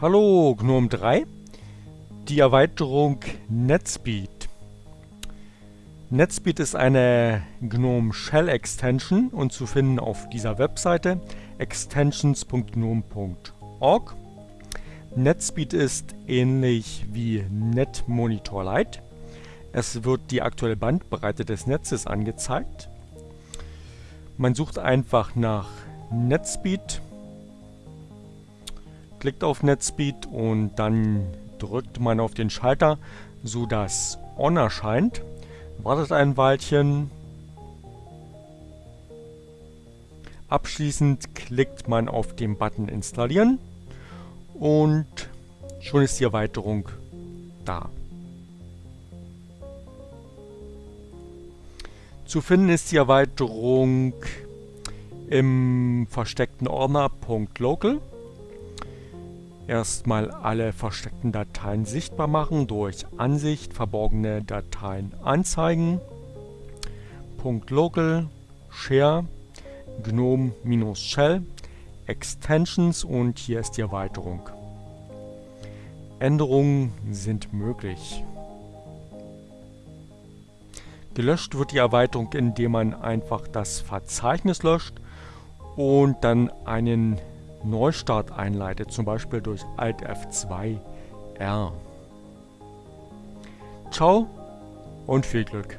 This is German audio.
Hallo GNOME 3, die Erweiterung NetSpeed. NetSpeed ist eine GNOME Shell Extension und zu finden auf dieser Webseite extensions.gnome.org. NetSpeed ist ähnlich wie NetMonitor Lite. Es wird die aktuelle Bandbreite des Netzes angezeigt. Man sucht einfach nach NetSpeed klickt auf NetSpeed und dann drückt man auf den Schalter, sodass On erscheint. Wartet ein Weilchen. Abschließend klickt man auf den Button Installieren und schon ist die Erweiterung da. Zu finden ist die Erweiterung im versteckten Ordner .local erstmal alle versteckten Dateien sichtbar machen durch Ansicht verborgene Dateien anzeigen. .local share gnome-shell extensions und hier ist die Erweiterung. Änderungen sind möglich. Gelöscht wird die Erweiterung, indem man einfach das Verzeichnis löscht und dann einen Neustart einleitet, zum Beispiel durch Alt F2 R. Ciao und viel Glück!